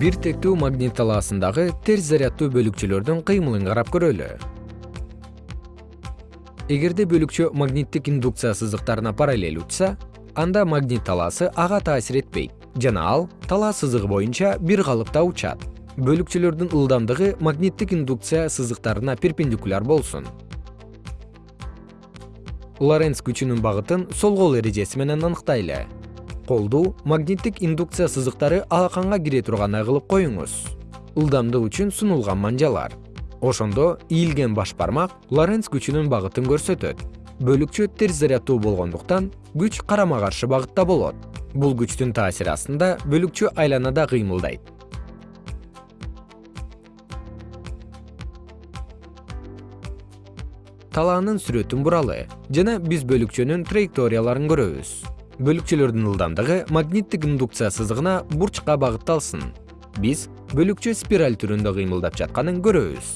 бир тектүү магнит талаасындагы терс заряддуу бөлүкчөлөрдүн кыймылын карап көрөлү. Эгерде бөлүкчө магниттик индукция сызыктарына параллель учса анда магнит талаасы ага таасир этпейт жана ал талаа сызыгы боюнча бир калыпта учат. Бөлүкчөлөрдүн ылдамдыгы магниттик индукция сызыктарына перпендикуляр болсун. Лоренц күчүнүн багытын сол кол эрежеси менен аныктайлы колду магниттик индукция сызыктары алаканга кире тургандай кылып коюңуз. Ылдамдык үчүн сунулган манжалар. Ошондо ийилген баш бармак лоренц күчүнүн багытын көрсөтөт. Бөлүкчө терс заряддуу болгондуктан күч карама каршы багытта болот. Бул күчтүн таасири астында бөлүкчө айланада кыймылдайт. Талаанын сүрөтүн буралы жана биз бөлүкчөнүн траекторияларын көрөбүз бөлүкчөлөрдүн ылдамдыгы магниттик индукция сызыгына бурчка багытталсын. Биз бөлүкчө спираль түрүндө кыймылдап жатканын көрөбүз